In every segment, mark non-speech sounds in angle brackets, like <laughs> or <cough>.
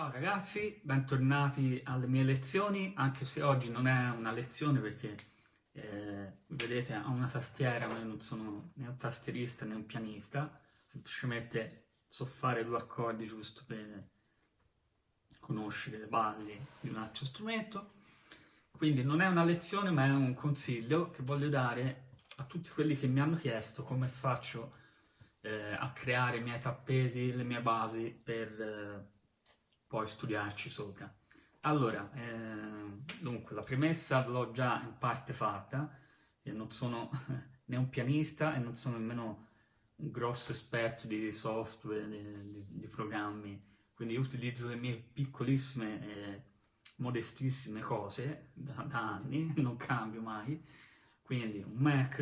Ciao ragazzi, bentornati alle mie lezioni, anche se oggi non è una lezione perché eh, vedete ho una tastiera ma io non sono né un tastierista né un pianista, semplicemente so fare due accordi giusto per conoscere le basi di un altro strumento, quindi non è una lezione ma è un consiglio che voglio dare a tutti quelli che mi hanno chiesto come faccio eh, a creare i miei tappeti, le mie basi per eh, poi studiarci sopra. Allora, eh, dunque, la premessa l'ho già in parte fatta, io non sono <laughs> né un pianista e non sono nemmeno un grosso esperto di software, di, di, di programmi, quindi utilizzo le mie piccolissime e modestissime cose da, da anni, <laughs> non cambio mai, quindi un Mac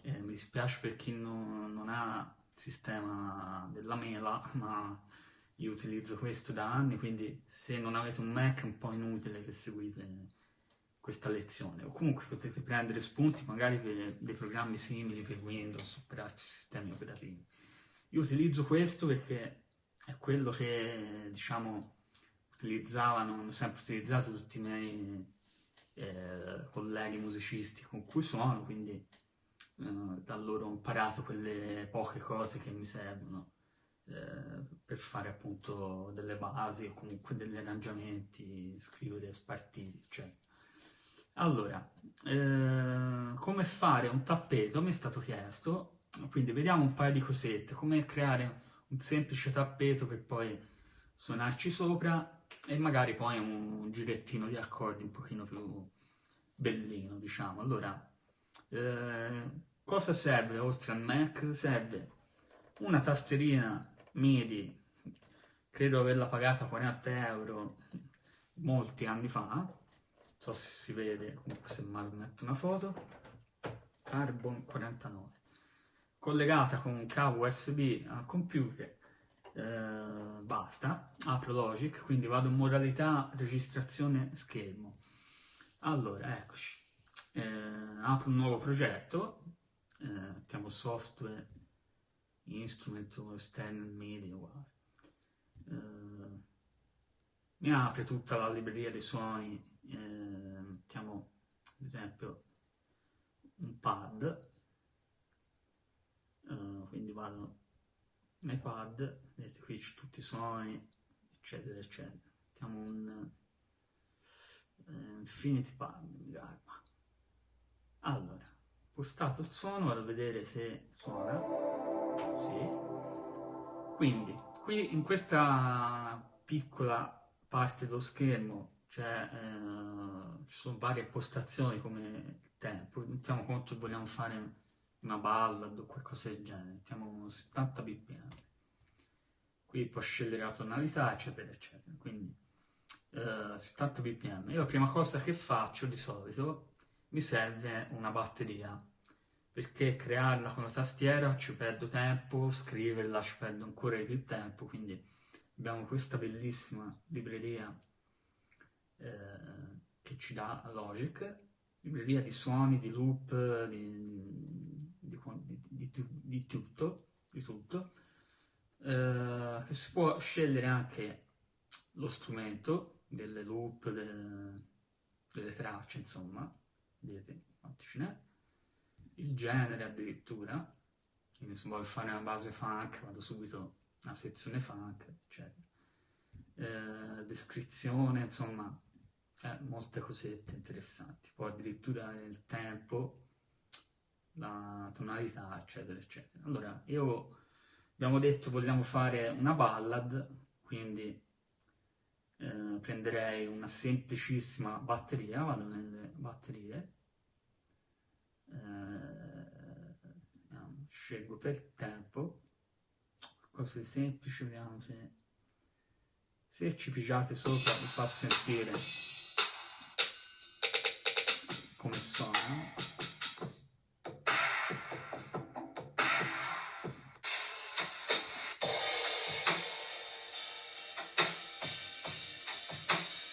eh, mi dispiace per chi non, non ha il sistema della mela, ma io utilizzo questo da anni, quindi se non avete un Mac è un po' inutile che seguite questa lezione. O comunque potete prendere spunti magari per dei programmi simili per Windows o per altri sistemi operativi. Io utilizzo questo perché è quello che, diciamo, utilizzavano, hanno sempre utilizzato tutti i miei eh, colleghi musicisti con cui suono, quindi eh, da loro ho imparato quelle poche cose che mi servono eh, per fare appunto delle basi o comunque degli arrangiamenti, scrivere spartiti, eccetera. Allora, eh, come fare un tappeto mi è stato chiesto, quindi vediamo un paio di cosette, come creare un semplice tappeto per poi suonarci sopra e magari poi un girettino di accordi un pochino più bellino, diciamo. Allora, eh, cosa serve oltre al Mac? Serve una tasterina MIDI, credo averla pagata 40 euro molti anni fa, non so se si vede, comunque se mai metto una foto, Carbon 49, collegata con un cavo USB al computer, eh, basta, apro Logic, quindi vado in modalità registrazione schermo. Allora, eccoci, eh, apro un nuovo progetto, eh, mettiamo software, instrument o external media, uguale. Uh, mi apre tutta la libreria dei suoni, eh, mettiamo ad esempio un pad, uh, quindi vado nei pad, vedete qui c'è tutti i suoni, eccetera, eccetera. Mettiamo un uh, Infinity Pad, mi garba. Allora, postato il suono, vado a vedere se suona. Sì. Quindi, qui in questa piccola parte dello schermo cioè, eh, ci sono varie postazioni come tempo. Mettiamo conto che vogliamo fare una ballad o qualcosa del genere. Mettiamo 70 bpm. Qui può scegliere la tonalità, eccetera, eccetera. Quindi eh, 70 bpm. Io la prima cosa che faccio di solito mi serve una batteria perché crearla con la tastiera ci perdo tempo, scriverla ci perdo ancora di più tempo, quindi abbiamo questa bellissima libreria eh, che ci dà Logic, libreria di suoni, di loop, di, di, di, di tutto, tutto eh, che si può scegliere anche lo strumento delle loop, delle, delle tracce, insomma, vedete quanti ce n'è, il genere addirittura, quindi se voglio fare una base funk vado subito alla sezione funk, eccetera. Eh, descrizione, insomma, eh, molte cosette interessanti. Poi addirittura il tempo, la tonalità, eccetera, eccetera. Allora, io abbiamo detto vogliamo fare una ballad, quindi eh, prenderei una semplicissima batteria, vado nelle batterie, eh, scelgo per tempo, qualcosa di semplice, vediamo se, se ci pigiate sopra vi fa sentire come suona.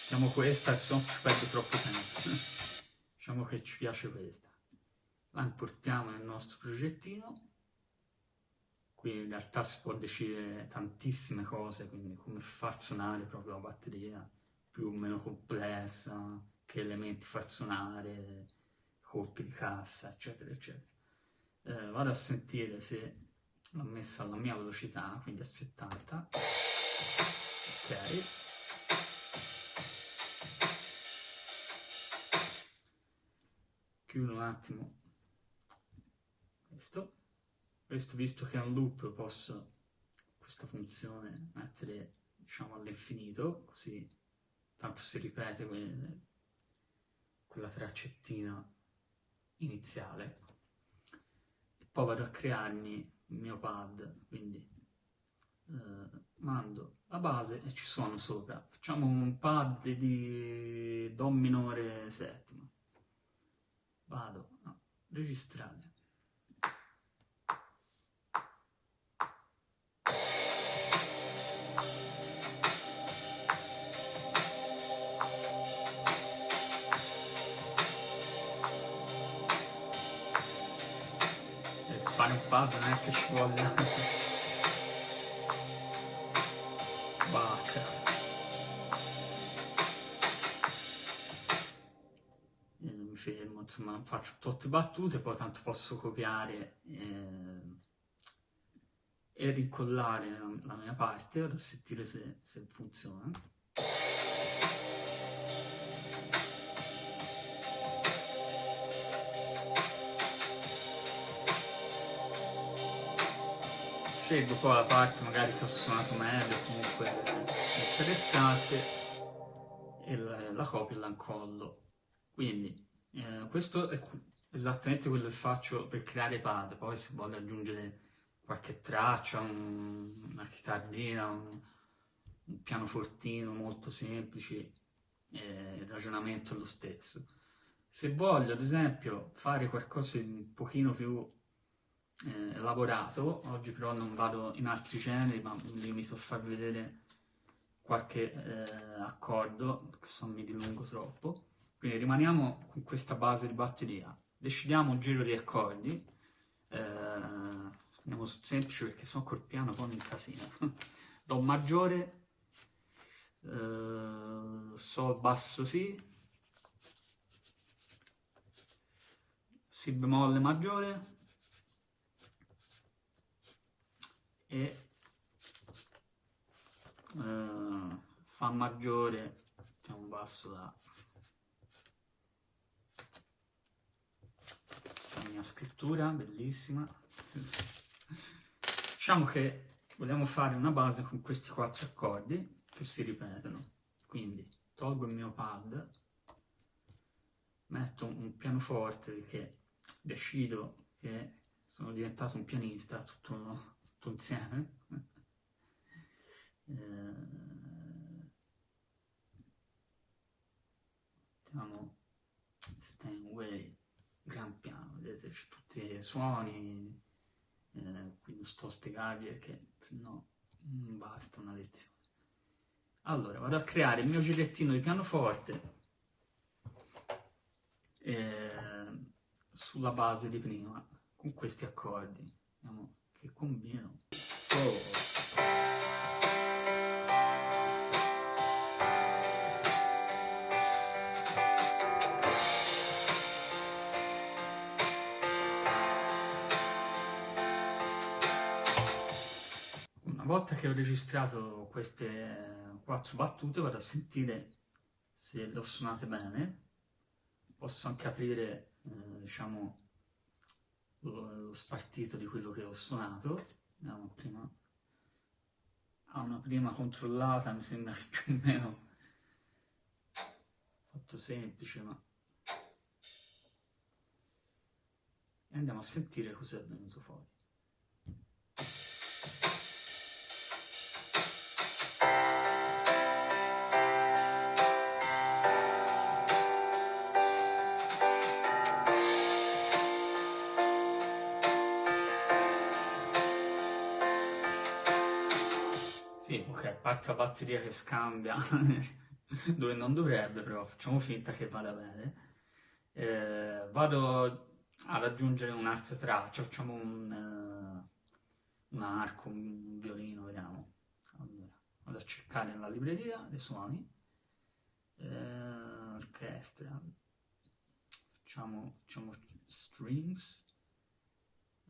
Diciamo questa, no ci perde troppo tempo. <laughs> diciamo che ci piace questa la importiamo nel nostro progettino qui in realtà si può decidere tantissime cose, quindi come far suonare proprio la batteria, più o meno complessa, che elementi far suonare, colpi di cassa, eccetera, eccetera. Eh, vado a sentire se l'ho messa alla mia velocità, quindi a 70. Ok. Chiudo un attimo questo. Questo visto che è un loop posso questa funzione mettere diciamo all'infinito, così tanto si ripete quelle, quella traccettina iniziale. E poi vado a crearmi il mio pad, quindi eh, mando la base e ci suono sopra. Facciamo un pad di Do minore settima. Vado a registrare. Fare un pad non è che ci voglia bacca mi fermo insomma faccio tot battute poi tanto posso copiare eh, e ricollare la, mia parte vado a sentire se, se funziona scelgo poi la parte magari che ho suonato meglio, comunque interessante, e la, la copio e la incollo. Quindi eh, questo è esattamente quello che faccio per creare pad, poi se voglio aggiungere qualche traccia, un, una chitarrina, un, un pianofortino molto semplice, eh, il ragionamento è lo stesso. Se voglio, ad esempio, fare qualcosa un pochino più eh, elaborato, oggi però non vado in altri generi ma mi limito a far vedere qualche eh, accordo, perché se no mi dilungo troppo. Quindi rimaniamo con questa base di batteria, decidiamo un giro di accordi, eh, andiamo sul semplice perché sono col piano poi un casino. <laughs> Do maggiore, eh, Sol basso Si, Si bemolle maggiore, e eh, Fa maggiore è un basso da questa mia scrittura bellissima. Diciamo che vogliamo fare una base con questi quattro accordi che si ripetono. Quindi tolgo il mio pad metto un pianoforte perché decido che sono diventato un pianista tutto tutto insieme. <laughs> eh, Steinway, gran piano, vedete c'è tutti i suoni, eh, qui non sto a spiegarvi perché sennò non basta una lezione. Allora, vado a creare il mio girettino di pianoforte eh, sulla base di prima, con questi accordi. Andiamo che combino. Oh. Una volta che ho registrato queste quattro battute vado a sentire se le ho suonate bene. Posso anche aprire, eh, diciamo, lo spartito di quello che ho suonato. Andiamo prima a una prima controllata, mi sembra che più o meno fatto semplice, ma e andiamo a sentire cosa è venuto fuori. Sì, ok, a parte la batteria che scambia <laughs> dove non dovrebbe, però facciamo finta che vada bene. Eh, vado ad aggiungere un'altra traccia, facciamo un, uh, un arco, un violino, vediamo. Allora, vado a cercare nella libreria dei suoni, eh, orchestra, facciamo, facciamo strings,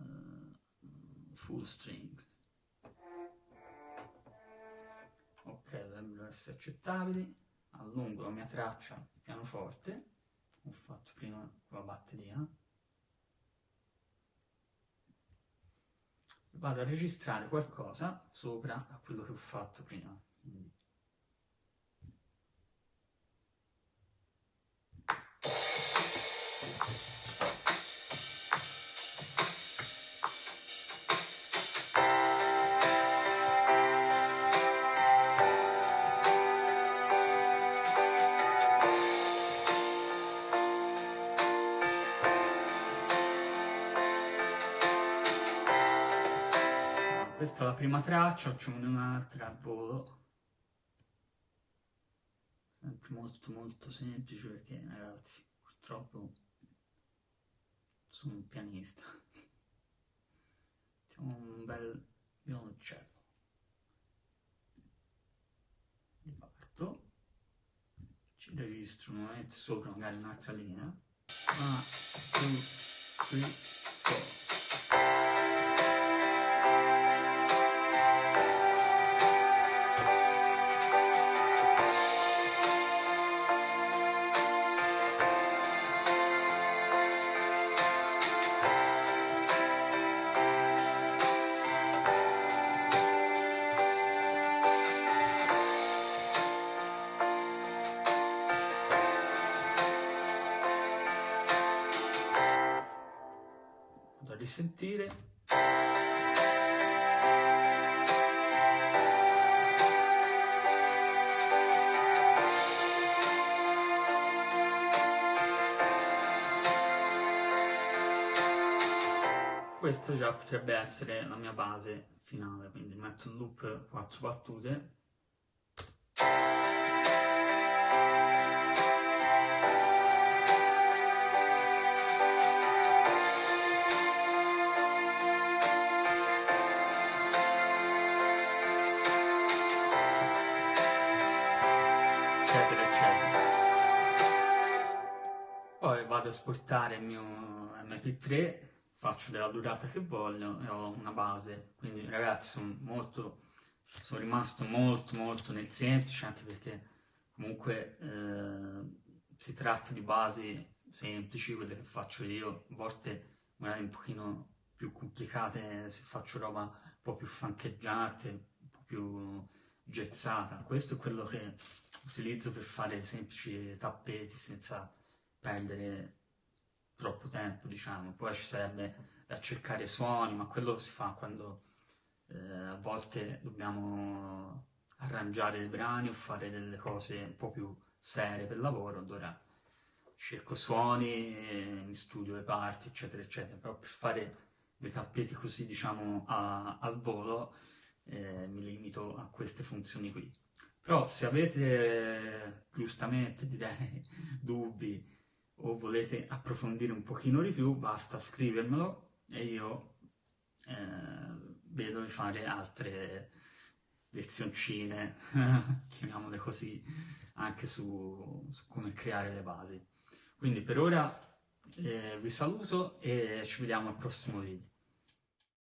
uh, full strings. Ok, dovrebbero essere accettabili. Allungo la mia traccia pianoforte, ho fatto prima con la batteria. Vado a registrare qualcosa sopra a quello che ho fatto prima. Quindi questa è la prima traccia, facciamo un'altra a volo. Sempre molto molto semplice perché ragazzi, purtroppo sono un pianista. Mettiamo un bel violoncello. Riparto. Ci registro nuovamente sopra magari un'altra linea. 1, 2, 3, risentire. Questo già potrebbe essere la mia base finale, quindi metto in loop 4 battute esportare il mio mp3, faccio della durata che voglio e ho una base. Quindi ragazzi sono molto, sono rimasto molto molto nel semplice anche perché comunque eh, si tratta di basi semplici, quelle che faccio io, a volte magari un pochino più complicate se faccio roba un po' più fancheggiante, un po' più gezzata. Questo è quello che utilizzo per fare semplici tappeti senza perdere troppo tempo, diciamo. Poi ci sarebbe da cercare suoni, ma quello si fa quando eh, a volte dobbiamo arrangiare dei brani o fare delle cose un po' più serie per lavoro, allora cerco suoni, mi studio le parti, eccetera, eccetera. Però per fare dei tappeti così, diciamo, a, al volo, eh, mi limito a queste funzioni qui. Però se avete, giustamente direi, <laughs> dubbi o volete approfondire un pochino di più, basta scrivermelo e io eh, vedo di fare altre lezioncine, <laughs> chiamiamole così, anche su, su, come creare le basi. Quindi per ora eh, vi saluto e ci vediamo al prossimo video.